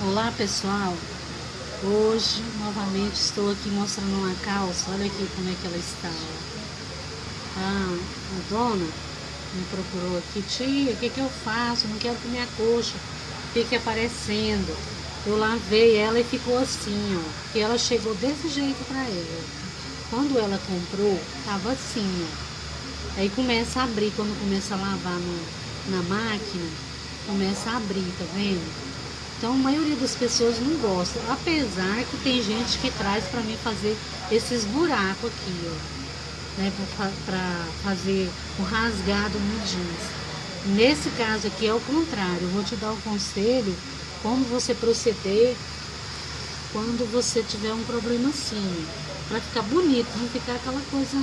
Olá pessoal, hoje novamente estou aqui mostrando uma calça, olha aqui como é que ela está. Ah, a dona me procurou aqui, tia, o que, que eu faço? Não quero que minha coxa fique aparecendo. Eu lavei ela e ficou assim, ó, que ela chegou desse jeito para ela. Quando ela comprou, tava assim, ó. Aí começa a abrir, quando começa a lavar no, na máquina, começa a abrir, tá vendo? Então a maioria das pessoas não gosta, apesar que tem gente que traz para mim fazer esses buracos aqui, ó, né, para fazer o rasgado no jeans. Nesse caso aqui é o contrário, vou te dar um conselho como você proceder quando você tiver um problema assim, para ficar bonito, não ficar aquela coisa,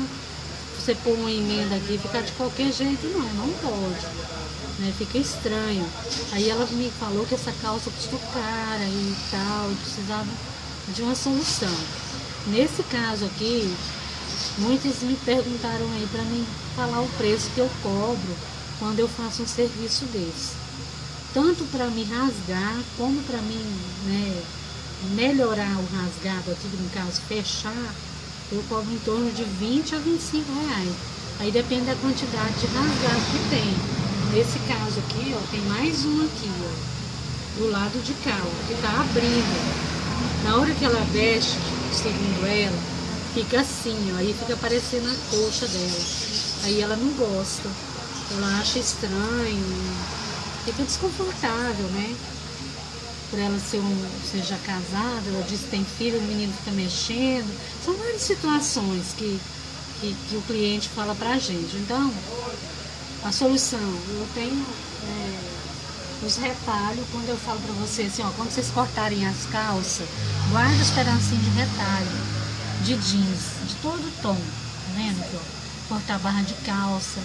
você pôr uma emenda aqui ficar de qualquer jeito, não, não pode né? Fica estranho. Aí ela me falou que essa calça custou cara e tal, e precisava de uma solução. Nesse caso aqui, muitos me perguntaram aí para mim falar o preço que eu cobro quando eu faço um serviço desse. Tanto para me rasgar, como para mim né, melhorar o rasgado aqui, no caso fechar, eu cobro em torno de 20 a 25 reais. Aí depende da quantidade de rasgado que tem. Nesse caso aqui, ó, tem mais um aqui, ó, do lado de cá, ó, que tá abrindo. Na hora que ela veste, segundo ela, fica assim, ó, aí fica aparecendo a coxa dela. Aí ela não gosta, ela acha estranho, fica desconfortável, né? Por ela ser um, seja casada, ela diz que tem filho, o menino fica mexendo. São várias situações que, que, que o cliente fala pra gente. Então, a solução, eu tenho é, os retalhos, quando eu falo para vocês assim, ó, quando vocês cortarem as calças, guarda os pedacinhos de retalho, de jeans, de todo tom, tá vendo aqui, ó? Cortar a barra de calça,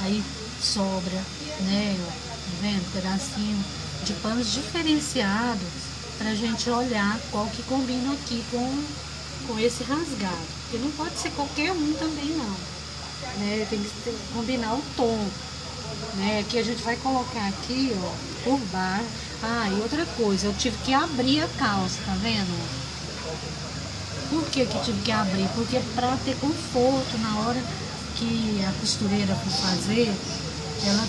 aí sobra, né, ó, tá vendo? Pedacinho de panos diferenciados pra gente olhar qual que combina aqui com, com esse rasgado. Porque não pode ser qualquer um também não né? Tem que combinar o tom. Né? Que a gente vai colocar aqui, ó, por baixo. Ah, e outra coisa, eu tive que abrir a calça, tá vendo? Por que que tive que abrir? Porque para ter conforto na hora que a costureira for fazer, ela,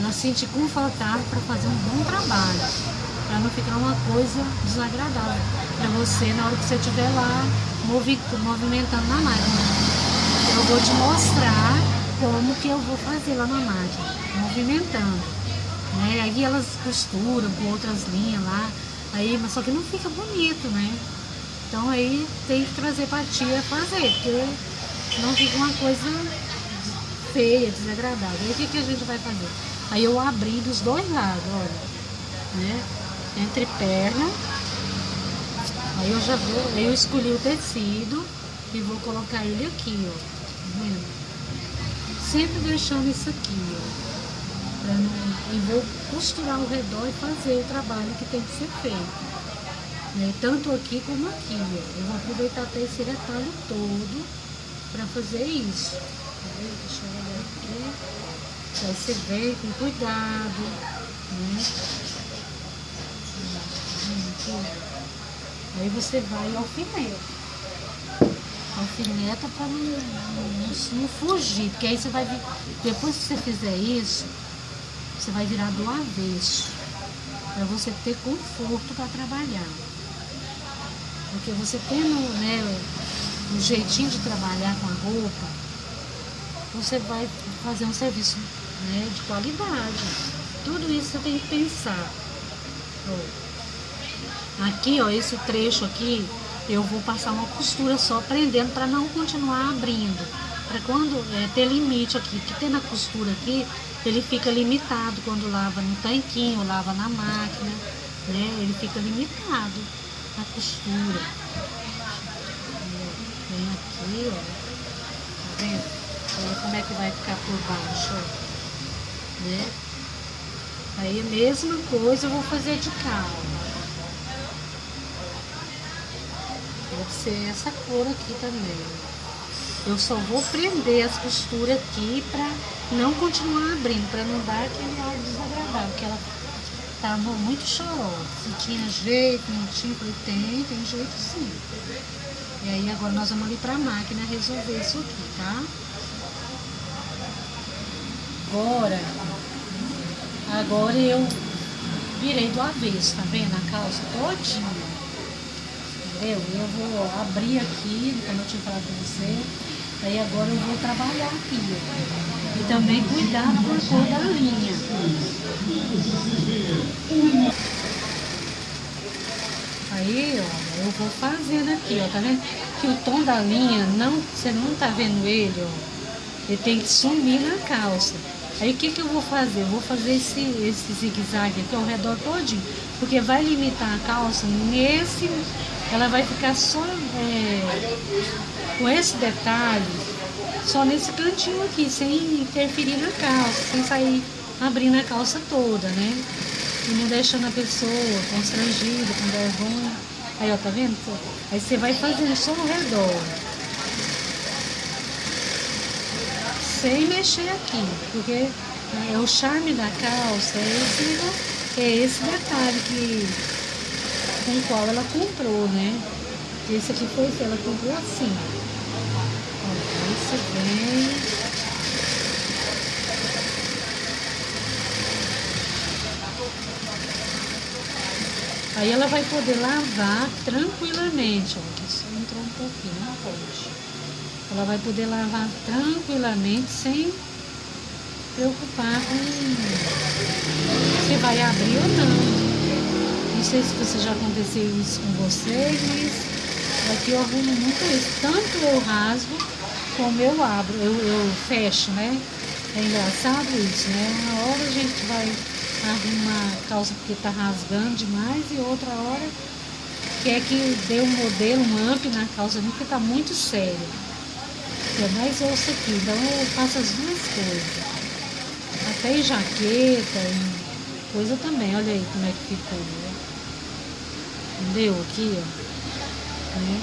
ela sente confortável para fazer um bom trabalho. Para não ficar uma coisa desagradável para você na hora que você estiver lá movimentando na máquina eu vou te mostrar como que eu vou fazer lá na máquina, movimentando. Né? Aí elas costuram com outras linhas lá, aí, mas só que não fica bonito, né? Então aí tem que trazer pra tia fazer, porque não fica uma coisa feia, desagradável. Aí o que, que a gente vai fazer? Aí eu abri dos dois lados, olha, né? Entre perna, aí eu já vou, aí eu escolhi o tecido e vou colocar ele aqui, ó vendo? Sempre deixando isso aqui, ó. Não, e vou costurar ao redor e fazer o trabalho que tem que ser feito. Né? Tanto aqui como aqui, ó. Eu vou aproveitar até esse retalho todo para fazer isso. Tá Deixa eu olhar aqui. Aí você vem com cuidado, né? Aí você vai ao alfinete alfineta para não, não, não, fugir, porque aí você vai vir, depois que você fizer isso, você vai virar do avesso, para você ter conforto para trabalhar. Porque você tendo né, um jeitinho de trabalhar com a roupa, você vai fazer um serviço né, de qualidade. Tudo isso você tem que pensar. Aqui, ó, esse trecho aqui, eu vou passar uma costura só prendendo para não continuar abrindo. Para quando é, ter limite aqui, porque tem na costura aqui, ele fica limitado quando lava no tanquinho, lava na máquina, né? Ele fica limitado a costura. Vem aqui, ó. Tá vendo? Olha como é que vai ficar por baixo, ó. Né? Aí a mesma coisa eu vou fazer de ó. Pode ser essa cor aqui também. Eu só vou prender as costuras aqui para não continuar abrindo, para não dar aquele ar desagradável, que ela tava muito chorosa. Se tinha jeito, não tinha, falei, tem, tem jeito sim. E aí agora nós vamos ali pra máquina resolver isso aqui, tá? Agora, agora eu virei do avesso, tá vendo? A calça todinha. Entendeu? Eu vou abrir aqui, como eu tinha falado pra você. Aí agora eu vou trabalhar aqui. E também cuidar da cor da linha. Aí, ó, eu vou fazendo aqui, ó, tá vendo? Que o tom da linha, não, você não tá vendo ele, ó. Ele tem que sumir na calça. Aí o que, que eu vou fazer? Eu vou fazer esse, esse zigue-zague aqui ao redor todinho, porque vai limitar a calça nesse, ela vai ficar só é, com esse detalhe, só nesse cantinho aqui, sem interferir na calça, sem sair abrindo a calça toda, né? E não deixando a pessoa constrangida, com vergonha. Aí, ó, tá vendo? Aí você vai fazendo só ao redor. sem mexer aqui, porque é o charme da calça, é esse, é esse detalhe que, com o qual ela comprou, né? Esse aqui foi, ela comprou assim. Ó, esse vem... Aí ela vai poder lavar tranquilamente, ó. Isso entrou um pouquinho, pode. Ela vai poder lavar tranquilamente, sem preocupar com se vai abrir ou não. Não sei se você já aconteceu isso com vocês, mas aqui eu arrumo muito isso. Tanto eu rasgo, como eu abro, eu, eu fecho, né? É engraçado isso, né? Uma hora a gente vai arrumar a calça porque tá rasgando demais e outra hora quer que dê um modelo, um amp na calça porque tá muito sério é mais osso aqui. Então eu faço as duas coisas. Até em jaqueta e coisa também. Olha aí como é que ficou. Né? Entendeu? Aqui, ó. Né?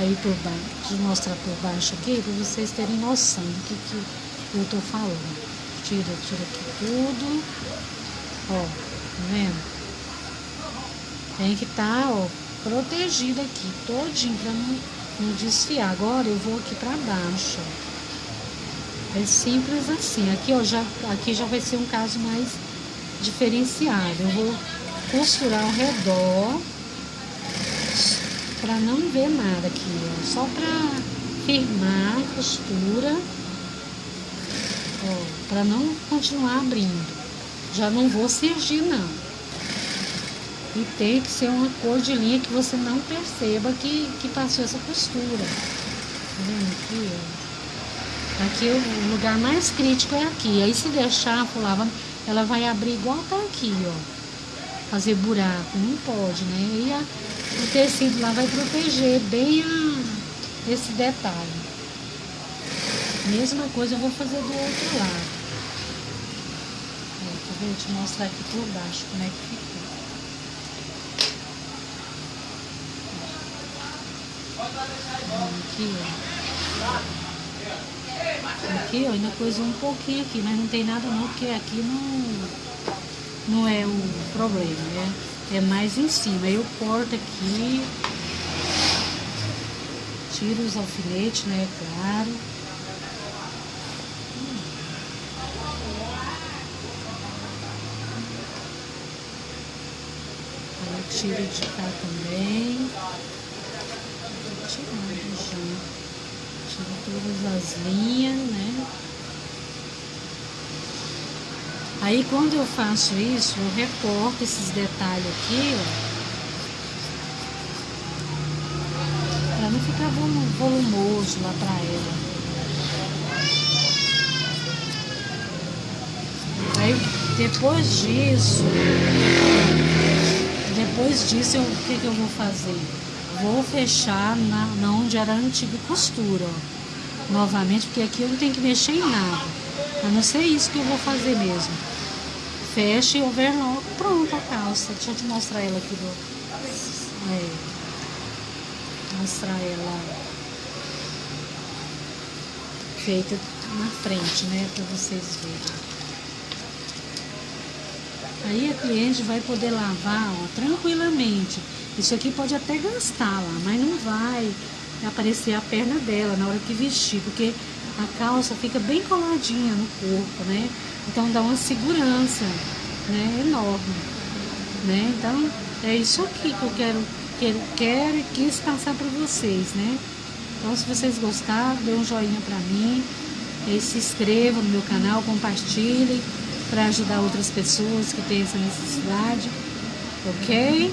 Aí por baixo. Deixa eu mostrar por baixo aqui para vocês terem noção do que, que eu tô falando. Tira, tira aqui tudo. Ó, tá vendo? Tem que tá, ó, protegido aqui, todinho, pra não não desfiar. Agora eu vou aqui para baixo. É simples assim. Aqui, ó, já, aqui já vai ser um caso mais diferenciado. Eu vou costurar ao redor para não ver nada aqui, ó. Só para firmar a costura, para não continuar abrindo. Já não vou cirgir não. E tem que ser uma cor de linha que você não perceba que, que passou essa costura. Tá vendo aqui, ó? Aqui o lugar mais crítico é aqui. Aí se deixar lá, ela vai abrir igual tá aqui, ó. Fazer buraco, não pode, né? E a, o tecido lá vai proteger bem a, esse detalhe. Mesma coisa eu vou fazer do outro lado. Ó, tá vendo? Mostrar aqui por baixo como é que ficou. Aqui, ó. Aqui, ó, ainda coisou um pouquinho aqui, mas não tem nada não, porque aqui não, não é o problema, né? É mais em cima. Eu corto aqui, tiro os alfinetes, né? Claro. Aí eu tiro de cá também tirando já. Tiro todas as linhas, né? Aí quando eu faço isso, eu recorto esses detalhes aqui, ó. Pra não ficar volumoso lá pra ela. Aí depois disso, depois disso, o que, que eu vou fazer? vou fechar na, na onde era a antiga costura, ó. Novamente, porque aqui eu não tenho que mexer em nada. A não ser isso que eu vou fazer mesmo. Fecha e overlock. Pronto a calça. Deixa eu te mostrar ela aqui do... É, mostrar ela feita na frente, né? Pra vocês verem. Aí a cliente vai poder lavar ó, tranquilamente. Isso aqui pode até gastar lá, mas não vai aparecer a perna dela na hora que vestir, porque a calça fica bem coladinha no corpo, né? Então dá uma segurança, né? Enorme, né? Então é isso aqui que eu quero, que eu quero e quis passar para vocês, né? Então se vocês gostaram, dê um joinha para mim, se inscrevam no meu canal, compartilhem para ajudar outras pessoas que têm essa necessidade, ok?